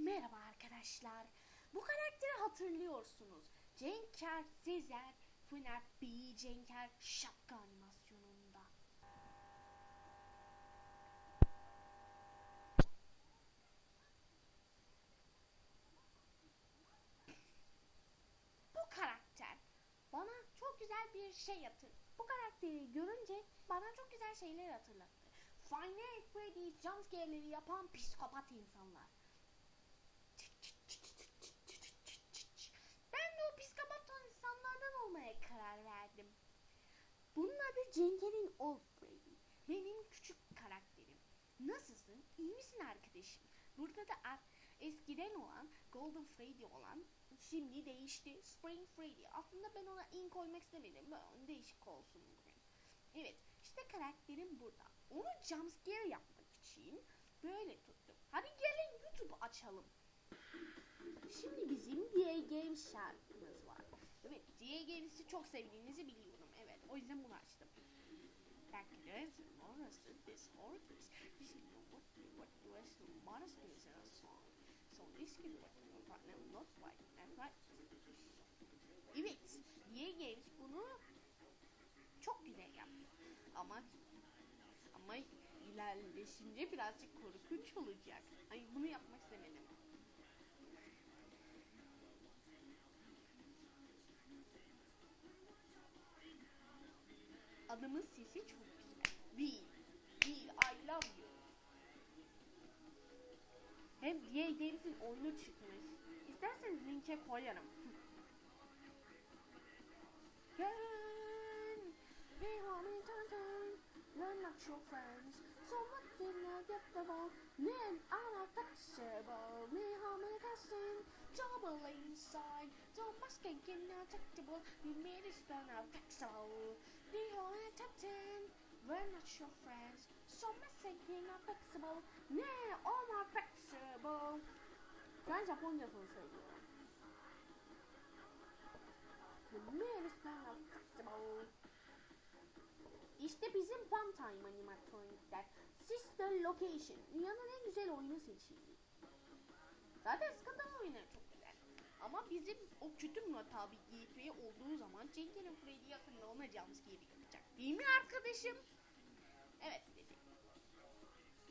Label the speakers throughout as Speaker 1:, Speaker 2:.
Speaker 1: merhaba arkadaşlar. Bu karakteri hatırlıyorsunuz. Cenker Sezer FNAF B Cenker şapka animasyonunda. Bu karakter bana çok güzel bir şey hatır. Bu karakteri görünce bana çok güzel şeyler hatırlattı. Final Freddy jumpscare'leri yapan psikopat insanlar. Ben de o psikopat insanlardan olmaya karar verdim. Cenker'in Old Freddy. Benim küçük karakterim. Nasılsın? İyi misin arkadaşım? Burada da eskiden olan Golden Freddy olan şimdi değişti Spring Freddy. Aslında ben ona in koymak istemedim. Böyle değişik olsun bugün. Evet işte karakterim burada. Onu jumpscare yapmak için böyle tuttum. Hadi gelin YouTube açalım. Şimdi bizim DA Games şarkımız var. Evet DA Games'i çok sevdiğinizi biliyorum. O yüzden bunu açtım. Herkes monsters this horrors. This is what what was monsters in a song. So this is what partner not right and right. Evet DA Games bunu çok güzel yaptı. Ama ama ilerleşince birazcık korkunç olacak. Ay bunu yapmak istemedim. Adamın sesi çok güzel. Will, Will, I love you. Hem diye Games'in oyunu çıkmış. İsterseniz linke koyarım. Gel, be homie, turn turn, learn not your friends. So much in a delectable, men are flexible. Me homie, casting, trouble inside. So much getting detectable, you made it stand flexible. Be homie, ten, we're not your friends. So much getting flexible, ne all my flexible. Ben Japoncasını söylüyorum. You made it stand flexible. İşte bizim Fun Time animatronikler. Sister Location. Dünyanın en güzel oyunu seçildi. Zaten skandal oyunları çok güzel. Ama bizim o kötü Murat abi GP olduğu zaman Cenk'in Freddy yakında ona jumpscare yapacak. Değil mi arkadaşım? Evet dedi.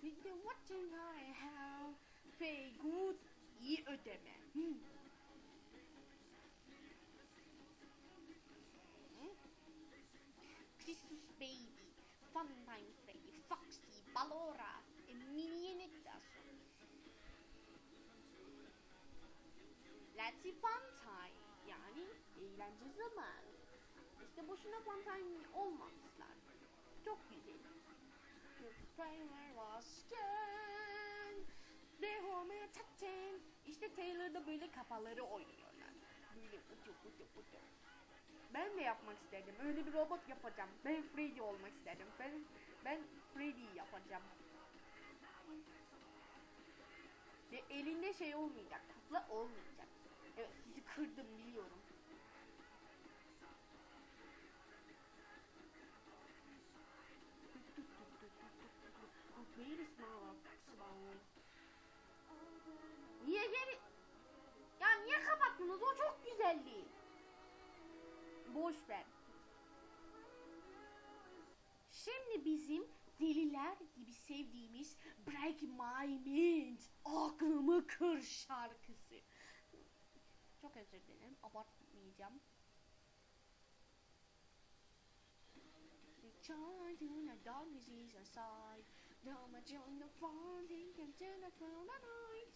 Speaker 1: With the watching I have pay good iyi ödeme. Hmm. Christmas Baby, Funtime Freddy, Foxy, Ballora, Fun time. Yani eğlence zamanı. İşte boşuna time olmamışlar. Çok güzel. The trailer was scan. The home attaching. İşte Taylor'da böyle kafaları oynuyorlar. Böyle ucu ucu ucu. Ben de yapmak isterdim. Öyle bir robot yapacağım. Ben Freddy olmak isterdim. Ben ben Freddy yapacağım. Ve elinde şey olmayacak. Kukla olmayacak. Sizi kırdım biliyorum. Niye geri... Ya niye kapattınız? O çok güzeldi. Boş ver. Şimdi bizim deliler gibi sevdiğimiz Break My Mind Aklımı Kır şarkısı. Özür dilerim. Abartmayacağım. The child in a dog disease aside. Damage on the farm, he can turn the night.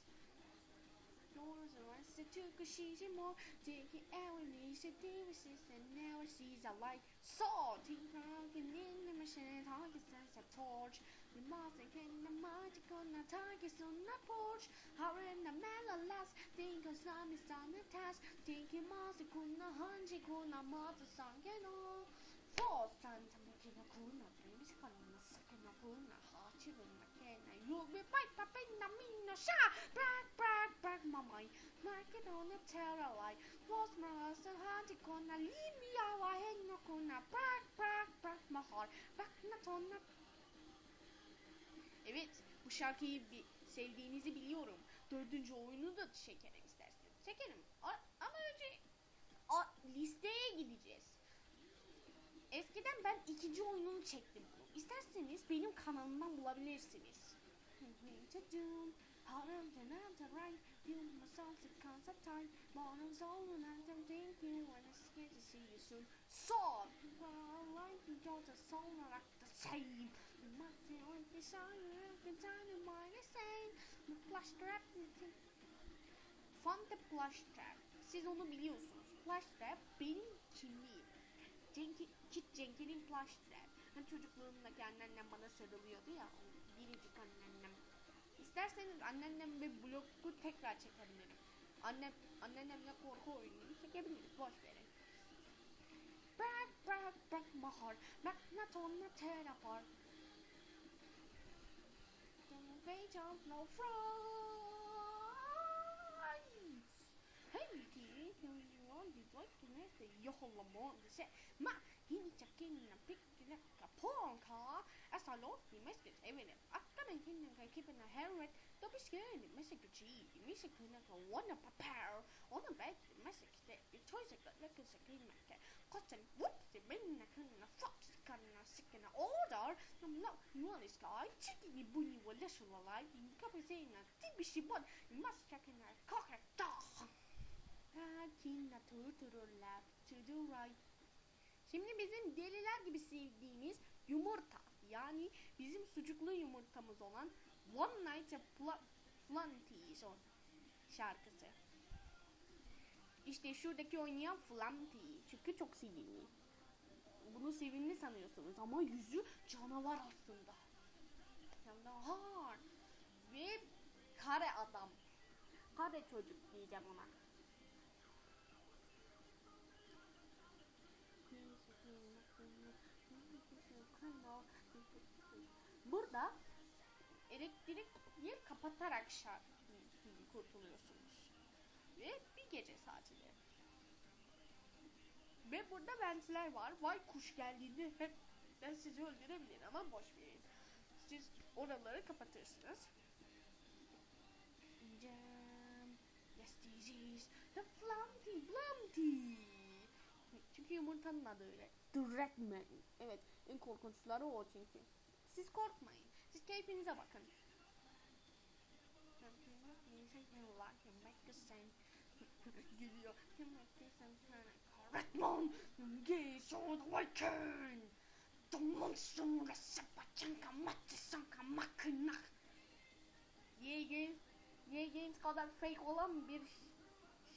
Speaker 1: Doors arrested to cause she's more Taking our knees to resist and now sees a light Salting broken in the machine Targets as a torch Remorse and came the magic on a target on a porch. How in the mellow last think of some is on the task. Thinking must a cool no hunchy cool no mother song and all. Fourth time to make a cool no dreams for a second of cool no heart you will make a you'll be pipe up in the mean no shah. Brag, brag, brag, my mind. Like it on a terror like. Was my last and hunchy cool no leave me out. I ain't no cool no brag, brag, brag, my heart. Back not on the Evet, bu şarkıyı bi- sevdiğinizi biliyorum. dördüncü oyunu da çekerim isterseniz. Çekerim. A- ama önce a- listeye gideceğiz. Eskiden ben ikinci oyununu çektim. İsterseniz benim kanalımdan bulabilirsiniz. Son. The same. The plush trap. Fun the plush trap. Siz onu biliyorsunuz. Plush trap benim kimliğim. Cenki, Kit Cenk'in plush trap. Hani çocukluğumdaki anneannem bana sarılıyordu ya. Biricik anneannem. İsterseniz anneannem ve blogu tekrar çekebilirim. Annem, anneannemle korku oyununu çekebiliriz. Boş verin. Bırak bırak bırak mahar. Magnetonla tear No friends. Hey, kids, you your one. You'd like to miss the The set. Ma, he needs a king and a pick like a pawn car. As I lost eh, the message, even if I'm gonna keep a helmet. Don't be scared, the message G, the message kinna wanna prepare. On the back, the message that your choice is like a second market. Cotton, whoops, the minna kinna fox kinna sick in order. I'm not, you want this guy, chicken bunny will listen alive. You can't be saying a tibishy one, you must check in a cock a dog. Kinna turtururlar to the right. Şimdi bizim deliler gibi sevdiğimiz yumurta yani bizim sucuklu yumurtamız olan One Night at Flanty's o şarkısı. İşte şuradaki oynayan Flanty çünkü çok sevimli. Bunu sevimli sanıyorsunuz ama yüzü canavar aslında. Canavar. Ve kare adam. Kare çocuk diyeceğim ona. Burada elektriği kapatarak şarkı kurtuluyorsunuz. Ve bir gece sadece. Ve burada ventler var. Vay kuş geldiğinde hep ben sizi öldürebilir ama boş verin. Siz oraları kapatırsınız. Jam, yes disease, the flumpty blumpty. Çünkü yumurtanın adı öyle. The Red Man. Evet, en korkunçları o çünkü. Siz korkmayın. Siz keyfinize bakın. Geliyor. Redmond, yes, all the can. The monster the sapachanka matsanka makina. Ye Games, Ye Games kadar fake olan bir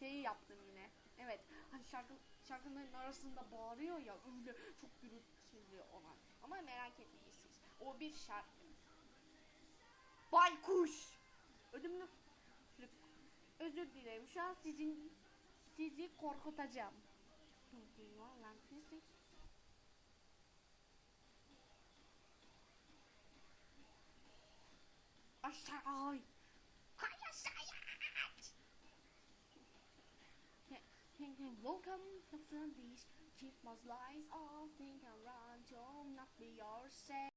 Speaker 1: şey yaptım yine. Evet, hani şarkı şarkıların arasında bağırıyor ya öyle çok gürültülü olan. Ama merak etmeyin siz. O bir şarkı. Baykuş. Ödümlü. Özür dilerim. Şu an sizin sizi korkutacağım. Aşağı. Hay aşağıya. Welcome to Flanders. Keep my lies all think around. Don't not be yourself.